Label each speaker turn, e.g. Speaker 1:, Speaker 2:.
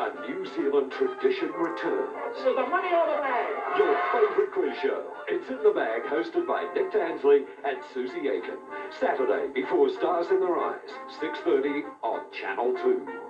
Speaker 1: A New Zealand tradition returns.
Speaker 2: So the money or the bag?
Speaker 1: Your favourite quiz show. It's in the bag, hosted by Nick Tansley and Suzy Aiken. Saturday before Stars in Their Eyes, 6.30 on Channel 2.